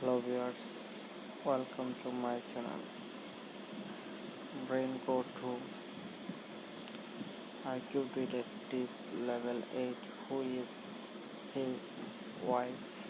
Hello viewers, welcome to my channel Brain Code 2 IQ Detective Level 8 Who is his wife?